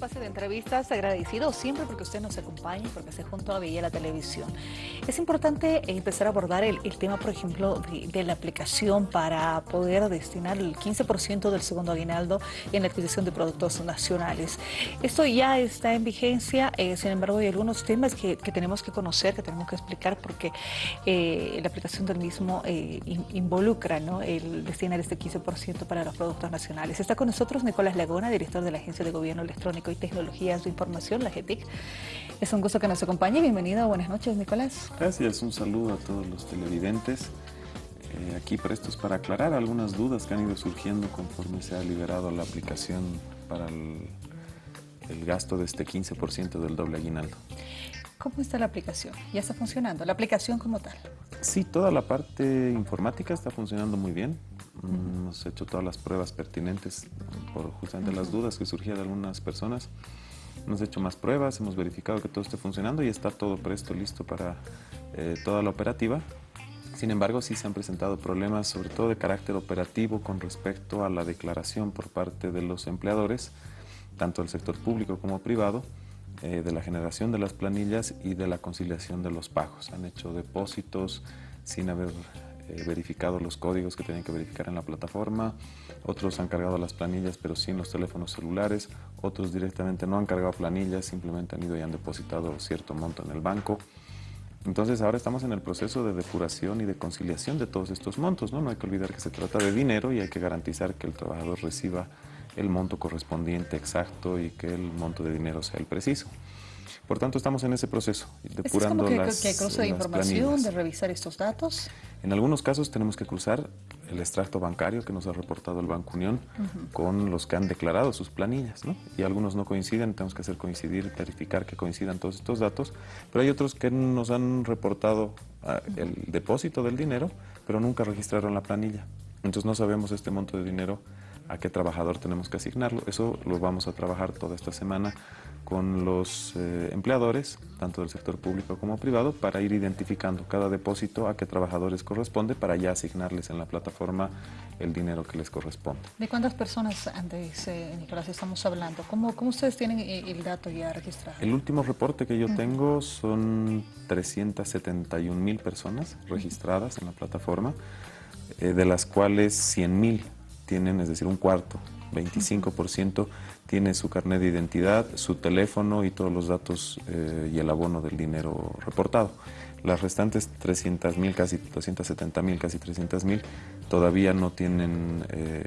espacio de entrevistas, agradecido siempre porque usted nos acompaña y porque se junto a Villa la Televisión. Es importante empezar a abordar el, tema, por ejemplo, de, la aplicación para poder destinar el 15% del segundo aguinaldo en la adquisición de productos nacionales. Esto ya está en vigencia, eh, sin embargo hay algunos temas que, tenemos que conocer, que tenemos que explicar porque eh, la aplicación del mismo eh, involucra ¿no? el destinar este 15% para los productos nacionales. Está con nosotros Nicolás Lagona, director de la Agencia de Gobierno Electrónico y Tecnologías de Información, la GETIC. Es un gusto que nos acompañe. Bienvenido, buenas noches, Nicolás. Gracias, un saludo a todos los televidentes. Eh, aquí prestos para aclarar algunas dudas que han ido surgiendo conforme se ha liberado la aplicación para el, el gasto de este 15% del doble aguinaldo. ¿Cómo está la aplicación? ¿Ya está funcionando? ¿La aplicación como tal? Sí, toda la parte informática está funcionando muy bien. Hemos hecho todas las pruebas pertinentes por justamente las dudas que surgían de algunas personas. Hemos hecho más pruebas, hemos verificado que todo esté funcionando y está todo presto, listo para eh, toda la operativa. Sin embargo, sí se han presentado problemas, sobre todo de carácter operativo, con respecto a la declaración por parte de los empleadores, tanto del sector público como privado, eh, de la generación de las planillas y de la conciliación de los pagos. Han hecho depósitos sin haber eh, verificado los códigos que tienen que verificar en la plataforma, otros han cargado las planillas pero sin los teléfonos celulares, otros directamente no han cargado planillas, simplemente han ido y han depositado cierto monto en el banco. Entonces ahora estamos en el proceso de depuración y de conciliación de todos estos montos. ¿no? no hay que olvidar que se trata de dinero y hay que garantizar que el trabajador reciba el monto correspondiente exacto y que el monto de dinero sea el preciso. Por tanto, estamos en ese proceso, depurando es como que, las, que cruce de información, de revisar estos datos. En algunos casos tenemos que cruzar el extracto bancario que nos ha reportado el Banco Unión con los que han declarado sus planillas, ¿no? Y algunos no coinciden, tenemos que hacer coincidir, verificar que coincidan todos estos datos, pero hay otros que nos han reportado ah, el depósito del dinero, pero nunca registraron la planilla. Entonces no sabemos este monto de dinero a qué trabajador tenemos que asignarlo. Eso lo vamos a trabajar toda esta semana con los eh, empleadores, tanto del sector público como privado, para ir identificando cada depósito a qué trabajadores corresponde para ya asignarles en la plataforma el dinero que les corresponde. ¿De cuántas personas antes, eh, Nicolás, estamos hablando? ¿Cómo, ¿Cómo, ustedes tienen eh, el dato ya registrado? El último reporte que yo tengo son 371 mil personas registradas en la plataforma, de las cuales 100 mil tienen, es decir, un cuarto, 25% tiene su carnet de identidad, su teléfono y todos los datos eh, y el abono del dinero reportado. Las restantes 300 mil, casi 270 mil, casi 300 mil, todavía no tienen, eh,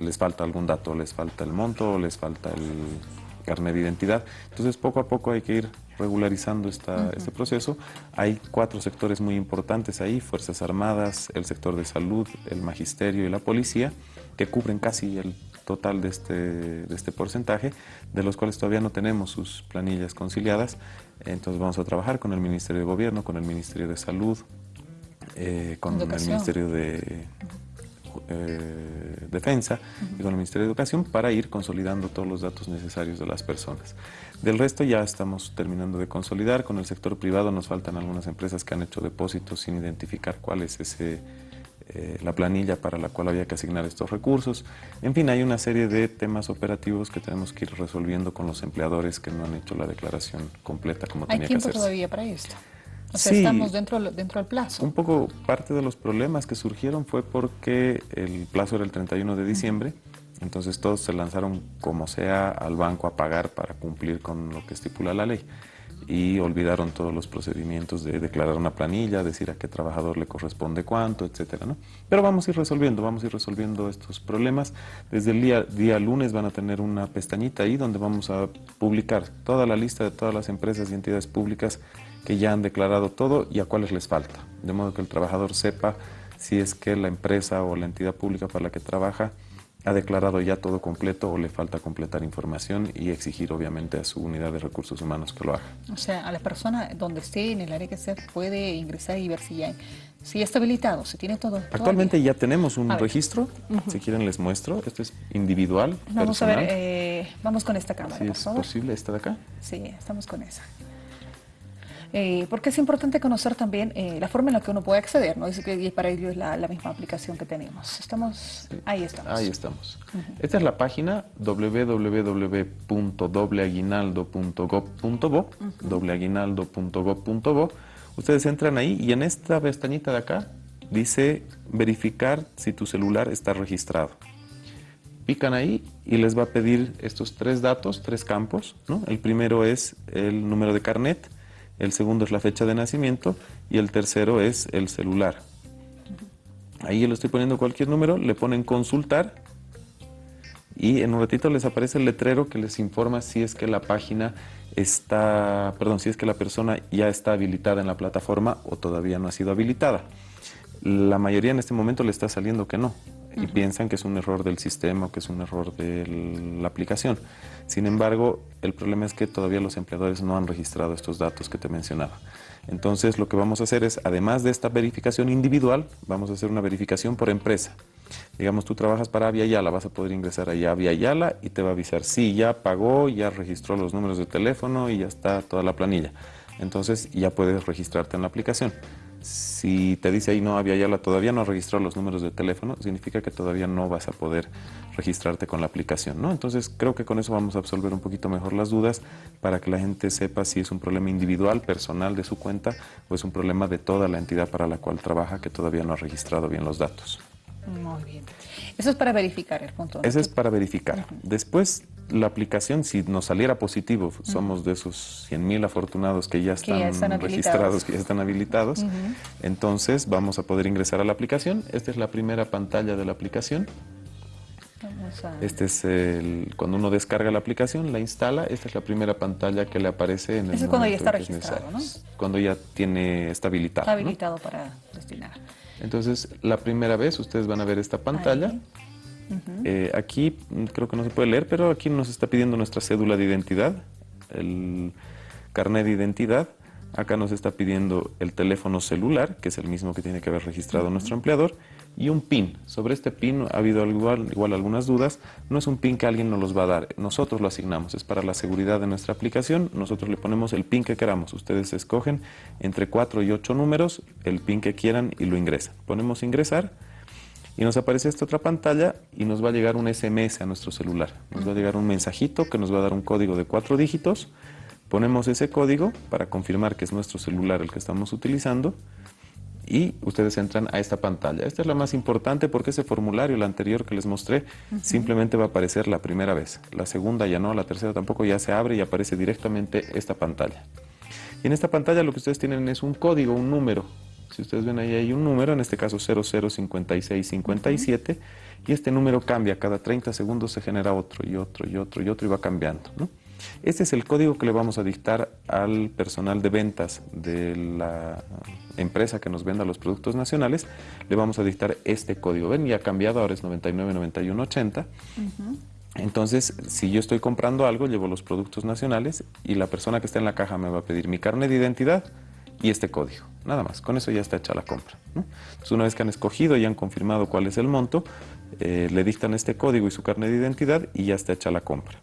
les falta algún dato, les falta el monto, les falta el carnet de identidad. Entonces, poco a poco hay que ir regularizando esta, este proceso. Hay cuatro sectores muy importantes ahí, Fuerzas Armadas, el sector de salud, el magisterio y la policía, que cubren casi el total de este, de este porcentaje, de los cuales todavía no tenemos sus planillas conciliadas. Entonces vamos a trabajar con el Ministerio de Gobierno, con el Ministerio de Salud, eh, con el Ministerio de eh, Defensa y con el Ministerio de Educación para ir consolidando todos los datos necesarios de las personas. Del resto ya estamos terminando de consolidar. Con el sector privado nos faltan algunas empresas que han hecho depósitos sin identificar cuál es ese eh, la planilla para la cual había que asignar estos recursos. En fin, hay una serie de temas operativos que tenemos que ir resolviendo con los empleadores que no han hecho la declaración completa como tenía que hacerse. ¿Hay tiempo todavía para esto? O sea, estamos dentro, dentro del plazo. Un poco parte de los problemas que surgieron fue porque el plazo era el 31 de diciembre, entonces todos se lanzaron como sea al banco a pagar para cumplir con lo que estipula la ley y olvidaron todos los procedimientos de declarar una planilla, decir a qué trabajador le corresponde cuánto, etcétera, ¿no? Pero vamos a ir resolviendo, vamos a ir resolviendo estos problemas. Desde el día, día lunes van a tener una pestañita ahí donde vamos a publicar toda la lista de todas las empresas y entidades públicas que ya han declarado todo y a cuáles les falta, de modo que el trabajador sepa si es que la empresa o la entidad pública para la que trabaja ha declarado ya todo completo o le falta completar información y exigir obviamente a su unidad de recursos humanos que lo haga. O sea, a la persona donde esté, en el área que esté, puede ingresar y ver si ya, si está habilitado, si tiene todo. Actualmente ya tenemos un registro, si quieren les muestro, esto es individual, Vamos a ver, eh, vamos con esta cámara, si es posible, esta de acá. Sí, estamos con esa. Eh, porque es importante conocer también eh, la forma en la que uno puede acceder, ¿no? Y para ello es la, misma aplicación que tenemos. Estamos, ahí estamos. Ahí estamos. Esta es la página www.dobleaguinaldo.gov.bo, dobleaguinaldo.gov.bo. Ustedes entran ahí y en esta pestañita de acá dice verificar si tu celular está registrado. Pican ahí y les va a pedir estos tres datos, tres campos. ¿no? El primero es el número de carnet, el segundo es la fecha de nacimiento y el tercero es el celular. Ahí le estoy poniendo cualquier número, le ponen consultar y en un ratito les aparece el letrero que les informa si es que la página está, perdón, si es que la persona ya está habilitada en la plataforma o todavía no ha sido habilitada. La mayoría en este momento le está saliendo que no y piensan que es un error del sistema o que es un error de la aplicación. Sin embargo, el problema es que todavía los empleadores no han registrado estos datos que te mencionaba. Entonces, lo que vamos a hacer es, además de esta verificación individual, vamos a hacer una verificación por empresa. Digamos, tú trabajas para Avia Yala, vas a poder ingresar allá a Avia Yala y te va a avisar, sí, ya pagó, ya registró los números de teléfono y ya está toda la planilla. Entonces, ya puedes registrarte en la aplicación. Si te dice ahí no había ya la todavía no registró los números de teléfono, significa que todavía no vas a poder registrarte con la aplicación, ¿no? Entonces creo que con eso vamos a absolver un poquito mejor las dudas para que la gente sepa si es un problema individual, personal de su cuenta o es un problema de toda la entidad para la cual trabaja que todavía no ha registrado bien los datos. Muy bien. Eso es para verificar el punto. Eso es para verificar. Después, la aplicación, si nos saliera positivo, somos de esos 100.000 afortunados que ya están, registrados, que ya están habilitados, entonces vamos a poder ingresar a la aplicación. Esta es la primera pantalla de la aplicación. Este es el, cuando uno descarga la aplicación, la instala, esta es la primera pantalla que le aparece en el Eso es cuando ya está registrado, ¿no? Cuando ya tiene, está habilitado. Está habilitado para destinar. Entonces, la primera vez ustedes van a ver esta pantalla. Eh, aquí creo que no se puede leer, pero aquí nos está pidiendo nuestra cédula de identidad, el carnet de identidad. Acá nos está pidiendo el teléfono celular, que es el mismo que tiene que haber registrado nuestro empleador, y un PIN. Sobre este PIN ha habido igual, igual, algunas dudas. No es un PIN que alguien nos los va a dar, nosotros lo asignamos, es para la seguridad de nuestra aplicación. Nosotros le ponemos el PIN que queramos. Ustedes escogen entre 4 y 8 números el PIN que quieran y lo ingresan. Ponemos ingresar y nos aparece esta otra pantalla y nos va a llegar un SMS a nuestro celular. Nos va a llegar un mensajito que nos va a dar un código de cuatro dígitos. Ponemos ese código para confirmar que es nuestro celular el que estamos utilizando y ustedes entran a esta pantalla. Esta es la más importante porque ese formulario, el anterior que les mostré, simplemente va a aparecer la primera vez. La segunda ya no, la tercera tampoco, ya se abre y aparece directamente esta pantalla. Y en esta pantalla lo que ustedes tienen es un código, un número. Si ustedes ven ahí hay un número, en este caso 005657, y este número cambia, cada 30 segundos se genera otro y otro y otro y otro y va cambiando. ¿no? Este es el código que le vamos a dictar al personal de ventas de la empresa que nos venda los productos nacionales. Le vamos a dictar este código. Ven, ya ha cambiado, ahora es 999180. Entonces, si yo estoy comprando algo, llevo los productos nacionales y la persona que está en la caja me va a pedir mi carnet de identidad y este código. Nada más, con eso ya está hecha la compra. Entonces, una vez que han escogido y han confirmado cuál es el monto, eh, le dictan este código y su carnet de identidad y ya está hecha la compra.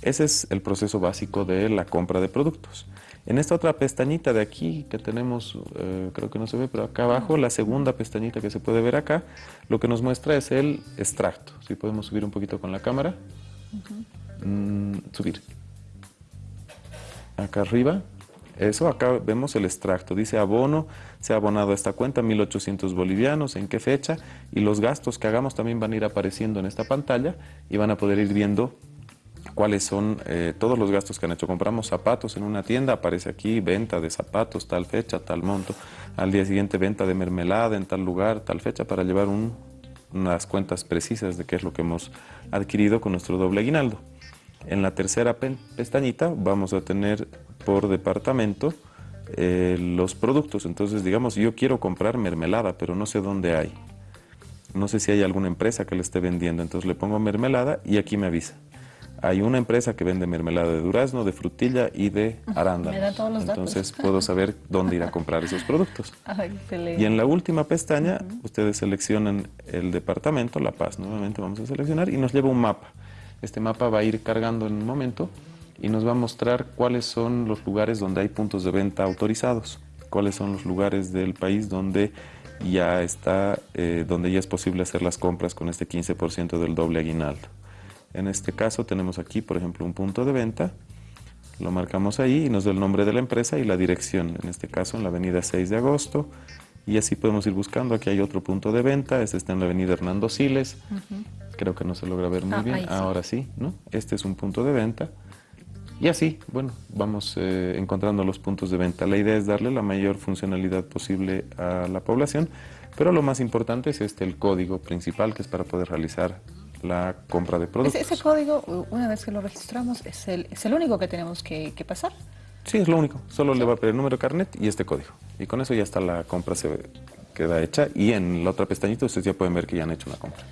Ese es el proceso básico de la compra de productos. En esta otra pestañita de aquí que tenemos, eh, creo que no se ve, pero acá abajo, la segunda pestañita que se puede ver acá, lo que nos muestra es el extracto. Si podemos subir un poquito con la cámara. Mm, subir. Acá arriba. Eso, acá vemos el extracto. Dice abono, se ha abonado a esta cuenta, 1.800 bolivianos, en qué fecha. Y los gastos que hagamos también van a ir apareciendo en esta pantalla y van a poder ir viendo cuáles son eh, todos los gastos que han hecho. Compramos zapatos en una tienda, aparece aquí venta de zapatos, tal fecha, tal monto. Al día siguiente venta de mermelada en tal lugar, tal fecha, para llevar unas cuentas precisas de qué es lo que hemos adquirido con nuestro doble aguinaldo. En la tercera pestañita vamos a tener por departamento eh, los productos. Entonces, digamos, yo quiero comprar mermelada, pero no sé dónde hay. No sé si hay alguna empresa que le esté vendiendo. Entonces le pongo mermelada y aquí me avisa hay una empresa que vende mermelada de durazno, de frutilla y de arándano. Entonces puedo saber dónde ir a comprar esos productos. y en la última pestaña, ustedes seleccionan el departamento, La Paz, nuevamente vamos a seleccionar, y nos lleva un mapa. Este mapa va a ir cargando en un momento y nos va a mostrar cuáles son los lugares donde hay puntos de venta autorizados, cuáles son los lugares del país donde ya está, eh, donde ya es posible hacer las compras con este 15% del doble aguinaldo. En este caso tenemos aquí, por ejemplo, un punto de venta, lo marcamos ahí y nos da el nombre de la empresa y la dirección, en este caso en la avenida 6 de agosto, y así podemos ir buscando. Aquí hay otro punto de venta, este está en la avenida Hernando Siles, creo que no se logra ver muy ah, bien, ahora sí, ¿no? Este es un punto de venta. Y así, bueno, vamos eh, encontrando los puntos de venta. La idea es darle la mayor funcionalidad posible a la población, pero lo más importante es este, el código principal, que es para poder realizar la compra de productos. Ese, código, una vez que lo registramos, es el, es el único que tenemos que, pasar. Sí, es lo único. Solo le va a pedir el número de carnet y este código. Y con eso ya está la compra, se queda hecha. Y en la otra pestañita ustedes ya pueden ver que ya han hecho una compra.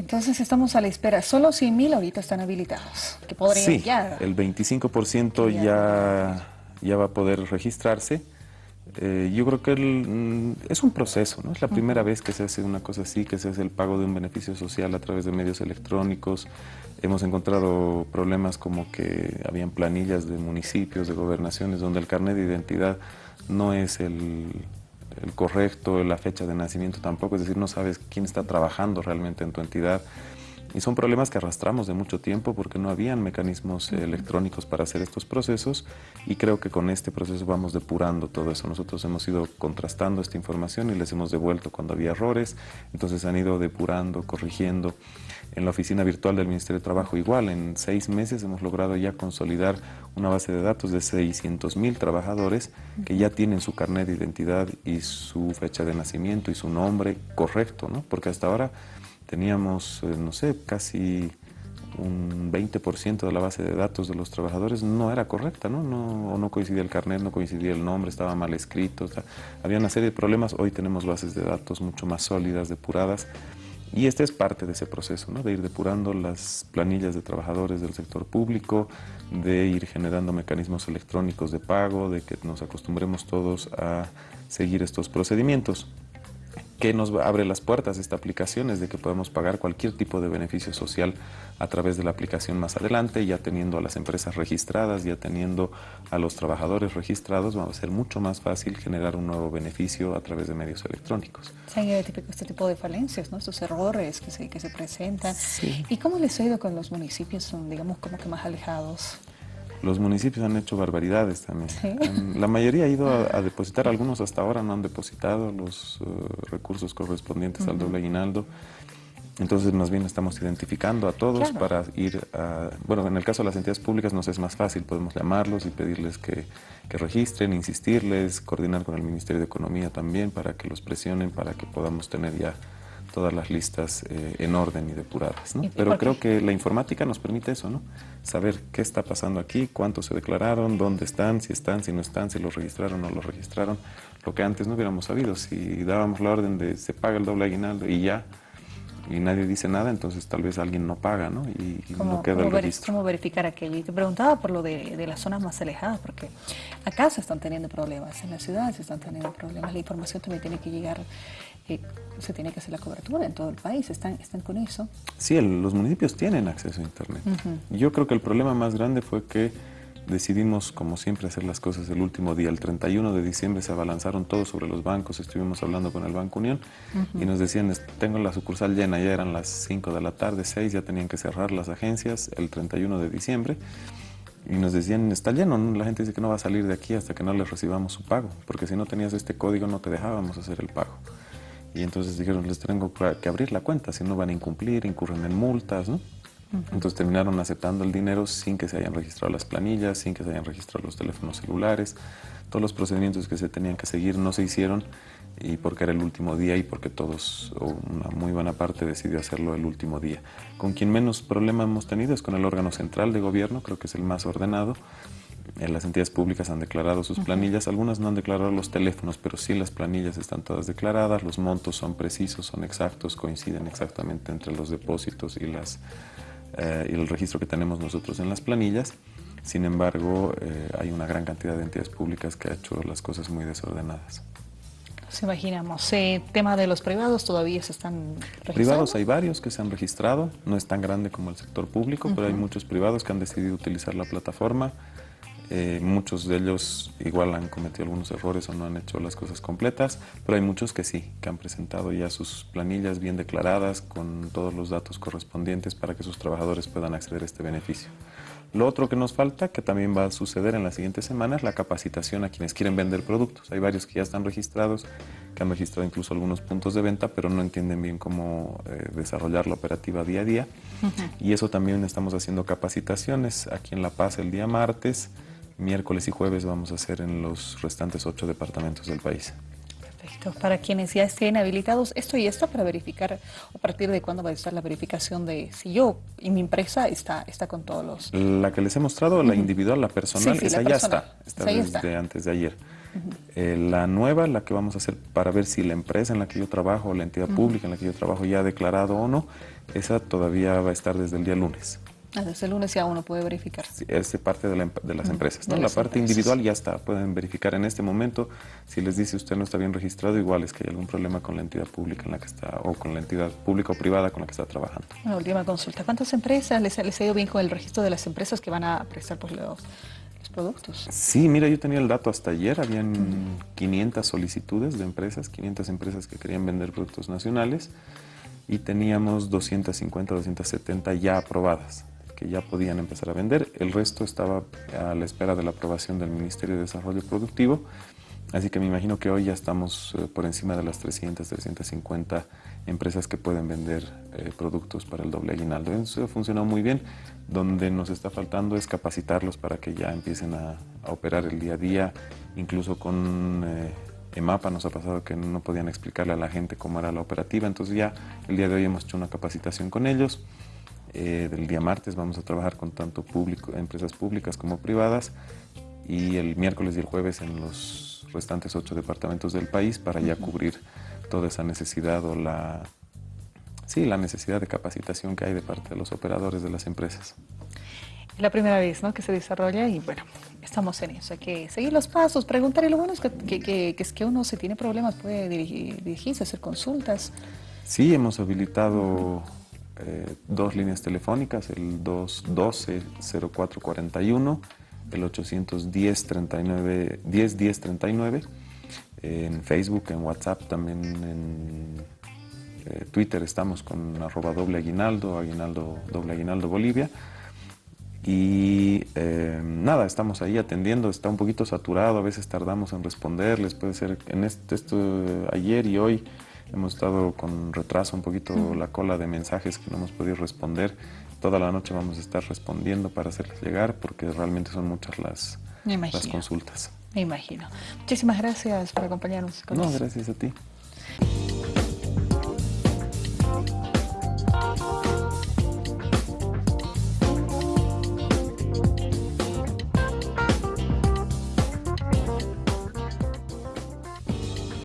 Entonces estamos a la espera. Solo 100.000 ahorita están habilitados. Que podrían sí, el 25% ya, ya va a poder registrarse. Eh, yo creo que mm, es un proceso, ¿no? Es la primera vez que se hace una cosa así, que se hace el pago de un beneficio social a través de medios electrónicos. Hemos encontrado problemas como que habían planillas de municipios, de gobernaciones, donde el carnet de identidad no es el, el correcto, la fecha de nacimiento tampoco, es decir, no sabes quién está trabajando realmente en tu entidad. Y son problemas que arrastramos de mucho tiempo porque no habían mecanismos electrónicos para hacer estos procesos y creo que con este proceso vamos depurando todo eso. Nosotros hemos ido contrastando esta información y les hemos devuelto cuando había errores, entonces han ido depurando, corrigiendo. En la oficina virtual del Ministerio de Trabajo igual, en seis meses hemos logrado ya consolidar una base de datos de 600 mil trabajadores que ya tienen su carnet de identidad y su fecha de nacimiento y su nombre correcto, ¿no? Porque hasta ahora teníamos, eh, no sé, casi un 20% de la base de datos de los trabajadores no era correcta, ¿no? No, no coincidía el carnet, no coincidía el nombre, estaba mal escrito, había una serie de problemas. Hoy tenemos bases de datos mucho más sólidas, depuradas, y este es parte de ese proceso, ¿no? de ir depurando las planillas de trabajadores del sector público, de ir generando mecanismos electrónicos de pago, de que nos acostumbremos todos a seguir estos procedimientos que nos abre las puertas esta aplicación es de que podemos pagar cualquier tipo de beneficio social a través de la aplicación más adelante, ya teniendo a las empresas registradas, ya teniendo a los trabajadores registrados, va a ser mucho más fácil generar un nuevo beneficio a través de medios electrónicos. Se han identificado este tipo de falencias, ¿no? estos errores que se, que se presentan. ¿Y cómo les ha ido con los municipios, son, digamos, como que más alejados? Los municipios han hecho barbaridades también. La mayoría ha ido a, depositar, algunos hasta ahora no han depositado los eh, recursos correspondientes al doble aguinaldo. Entonces, más bien estamos identificando a todos para ir a... Bueno, en el caso de las entidades públicas nos es más fácil, podemos llamarlos y pedirles que, que registren, insistirles, coordinar con el Ministerio de Economía también para que los presionen, para que podamos tener ya todas las listas eh, en orden y depuradas. ¿no? Pero creo que la informática nos permite eso, ¿no? Saber qué está pasando aquí, cuántos se declararon, dónde están, si están, si no están, si los registraron o no los registraron. Lo que antes no hubiéramos sabido. Si dábamos la orden de se paga el doble aguinaldo y ya, y nadie dice nada, entonces tal vez alguien no paga, ¿no? Y, no queda el registro. ¿Cómo verificar aquello? Y te preguntaba por lo de, de, las zonas más alejadas, porque acá se están teniendo problemas, en la ciudad se están teniendo problemas, la información también tiene que llegar se tiene que hacer la cobertura en todo el país. ¿Están, están con eso? Sí, los municipios tienen acceso a Internet. Yo creo que el problema más grande fue que decidimos, como siempre, hacer las cosas el último día. El 31 de diciembre se abalanzaron todos sobre los bancos. Estuvimos hablando con el Banco Unión y nos decían, tengo la sucursal llena, ya eran las 5 de la tarde, 6, ya tenían que cerrar las agencias el 31 de diciembre. Y nos decían, está lleno, la gente dice que no va a salir de aquí hasta que no les recibamos su pago, porque si no tenías este código no te dejábamos hacer el pago. Y entonces dijeron, les tengo que abrir la cuenta, si no van a incumplir, incurren en multas, ¿no? Entonces terminaron aceptando el dinero sin que se hayan registrado las planillas, sin que se hayan registrado los teléfonos celulares. Todos los procedimientos que se tenían que seguir no se hicieron y porque era el último día y porque todos, o una muy buena parte, decidió hacerlo el último día. Con quien menos problema hemos tenido es con el órgano central de gobierno, creo que es el más ordenado, las entidades públicas han declarado sus planillas, algunas no han declarado los teléfonos, pero sí las planillas están todas declaradas, los montos son precisos, son exactos, coinciden exactamente entre los depósitos y, las, eh, y el registro que tenemos nosotros en las planillas. Sin embargo, eh, hay una gran cantidad de entidades públicas que ha hecho las cosas muy desordenadas. Nos imaginamos. Eh, tema de los privados todavía se están registrando. Privados hay varios que se han registrado, no es tan grande como el sector público, pero hay muchos privados que han decidido utilizar la plataforma. Eh, muchos de ellos igual han cometido algunos errores o no han hecho las cosas completas, pero hay muchos que sí, que han presentado ya sus planillas bien declaradas con todos los datos correspondientes para que sus trabajadores puedan acceder a este beneficio. Lo otro que nos falta, que también va a suceder en las siguientes semanas, es la capacitación a quienes quieren vender productos. Hay varios que ya están registrados, que han registrado incluso algunos puntos de venta, pero no entienden bien cómo eh, desarrollar la operativa día a día. Y eso también estamos haciendo capacitaciones aquí en La Paz el día martes, miércoles y jueves vamos a hacer en los restantes ocho departamentos del país. Perfecto. Para quienes ya estén habilitados, esto y esto para verificar, a partir de cuándo va a estar la verificación de si yo y mi empresa está, está con todos los... La que les he mostrado, la individual, la personal, esa ya está, está desde antes de ayer. Eh, la nueva, la que vamos a hacer para ver si la empresa en la que yo trabajo la entidad pública en la que yo trabajo ya ha declarado o no, esa todavía va a estar desde el día lunes. Ah, desde el lunes ya uno puede verificar. Sí, es parte de, las empresas. ¿no? la parte individual ya está. Pueden verificar en este momento. Si les dice usted no está bien registrado, igual es que hay algún problema con la entidad pública en la que está o con la entidad pública o privada con la que está trabajando. Una última consulta. ¿Cuántas empresas les, les ha ido bien con el registro de las empresas que van a prestar pues, los, los productos? Sí, mira, yo tenía el dato hasta ayer. Habían 500 solicitudes de empresas, 500 empresas que querían vender productos nacionales y teníamos 250, 270 ya aprobadas que ya podían empezar a vender. El resto estaba a la espera de la aprobación del Ministerio de Desarrollo Productivo. Así que me imagino que hoy ya estamos eh, por encima de las 300, 350 empresas que pueden vender eh, productos para el doble aguinaldo. Eso funcionado muy bien. Donde nos está faltando es capacitarlos para que ya empiecen a, operar el día a día, incluso con eh, EMAPA nos ha pasado que no podían explicarle a la gente cómo era la operativa, entonces ya el día de hoy hemos hecho una capacitación con ellos. Eh, del día martes vamos a trabajar con tanto público, empresas públicas como privadas y el miércoles y el jueves en los restantes ocho departamentos del país para ya cubrir toda esa necesidad o la, sí, la necesidad de capacitación que hay de parte de los operadores de las empresas. Es la primera vez ¿no? que se desarrolla y bueno, estamos en eso. Hay que seguir los pasos, preguntar y lo bueno es que, que, es que uno si tiene problemas puede dirigirse, hacer consultas. Sí, hemos habilitado eh, dos líneas telefónicas, el 212-0441, el 810-39, en Facebook, en WhatsApp, también en eh, Twitter estamos con arroba doble aguinaldo, aguinaldo Bolivia. Y eh, nada, estamos ahí atendiendo, está un poquito saturado, a veces tardamos en responderles, puede ser en este, esto ayer y hoy Hemos estado con retraso un poquito la cola de mensajes que no hemos podido responder. Toda la noche vamos a estar respondiendo para hacerles llegar porque realmente son muchas las, las consultas. Me imagino. Muchísimas gracias por acompañarnos. no, gracias a ti.